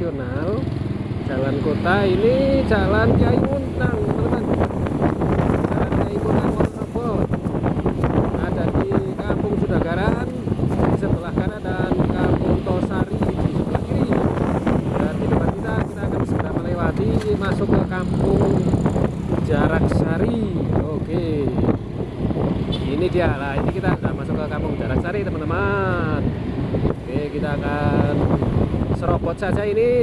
Nasional Jalan Kota ini Jalan kayu saya ini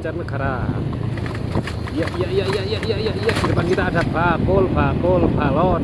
Banjarnegara ya ya ya ya ya ya ya, ya. depan kita ada bakul bakul balon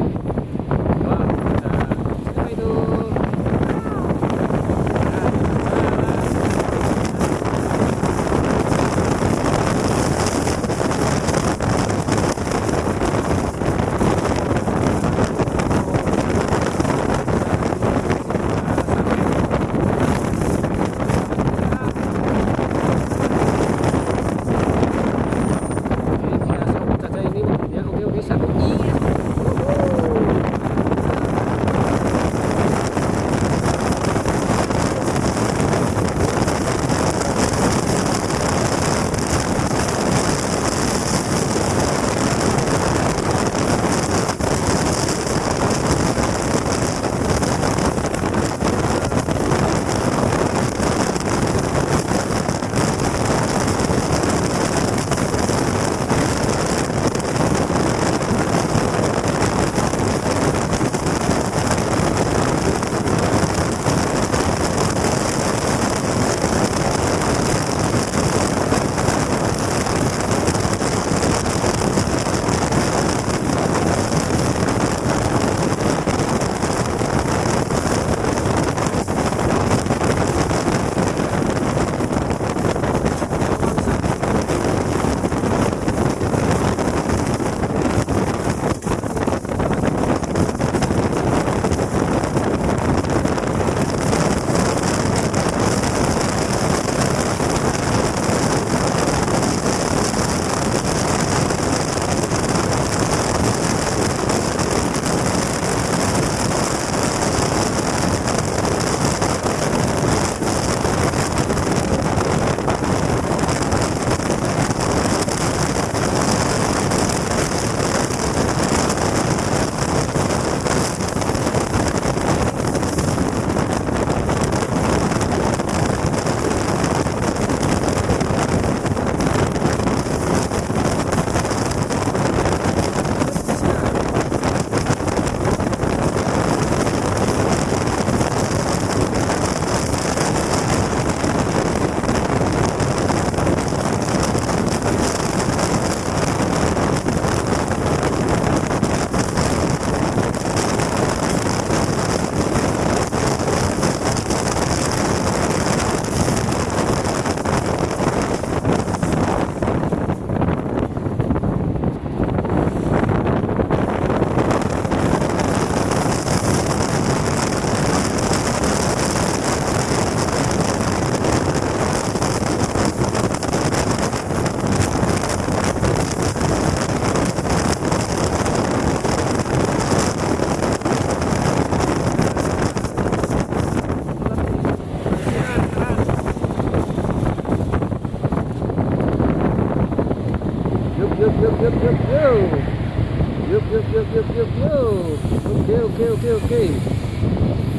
yuk yuk yuk. Oke oke oke oke.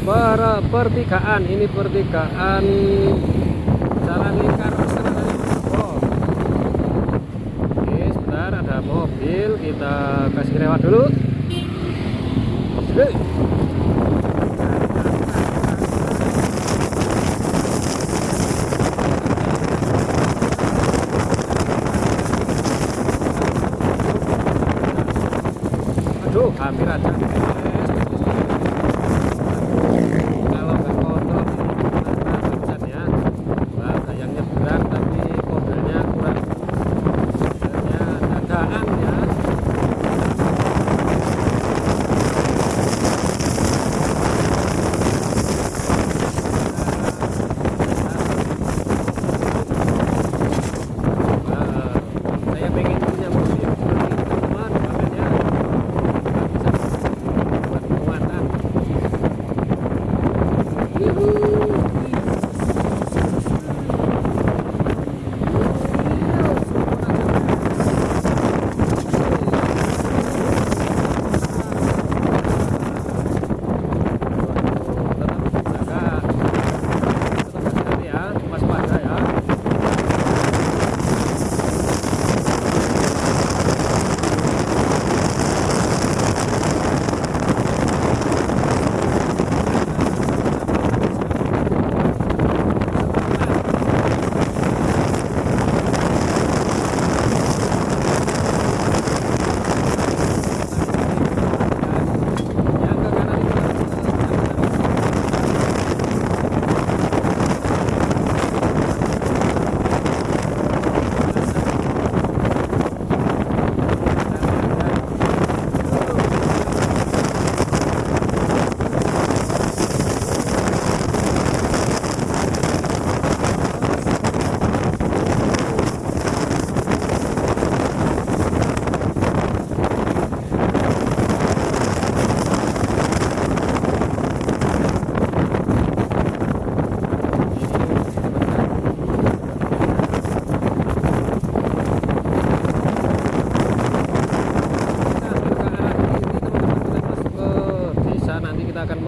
Para pertigaan ini pertigaan jalan lingkar oke sebentar ada mobil kita kasih lewat dulu.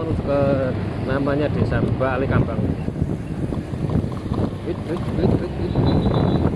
Menuju ke namanya desa Bali Kambang Wit, wit, wit, wit, wit.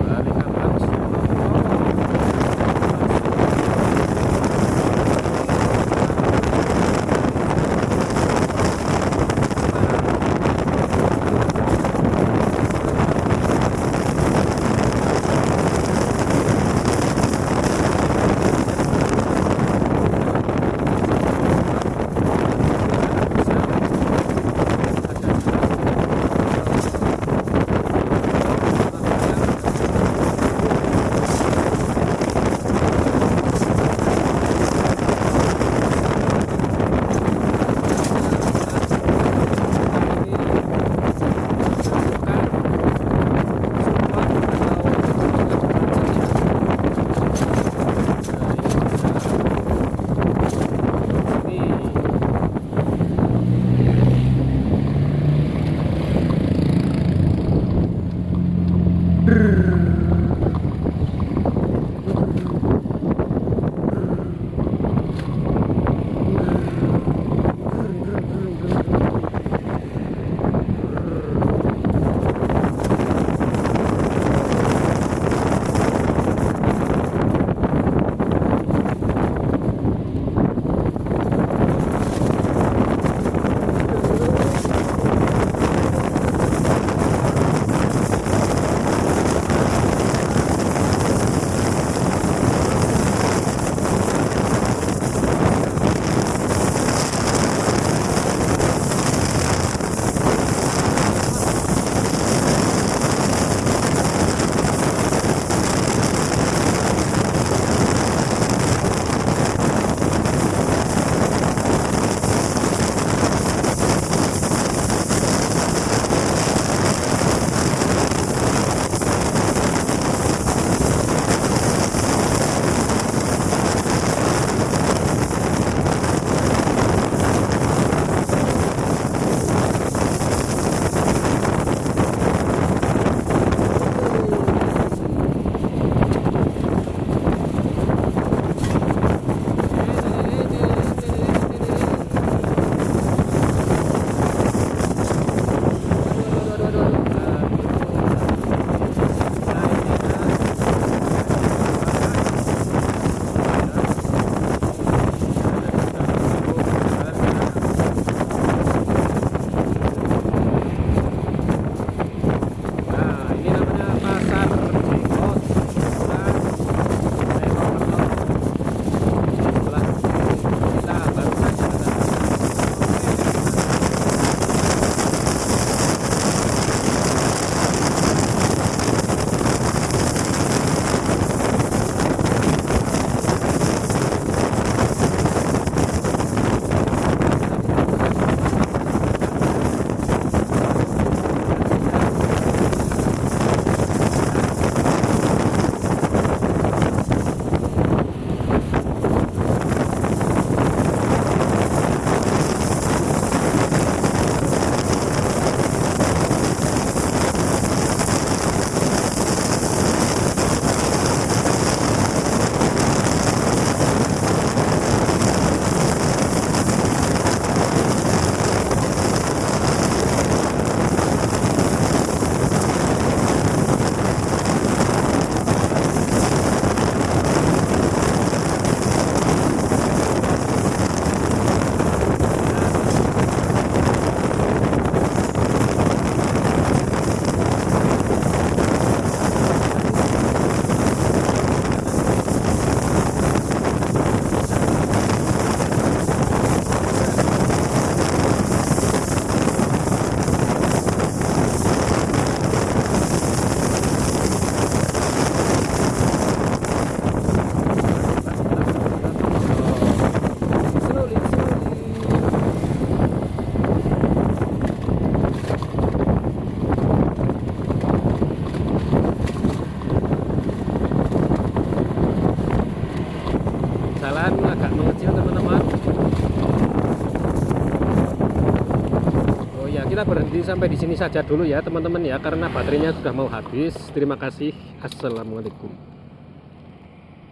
Berhenti sampai di sini saja dulu ya teman-teman ya karena baterainya sudah mau habis. Terima kasih. Assalamualaikum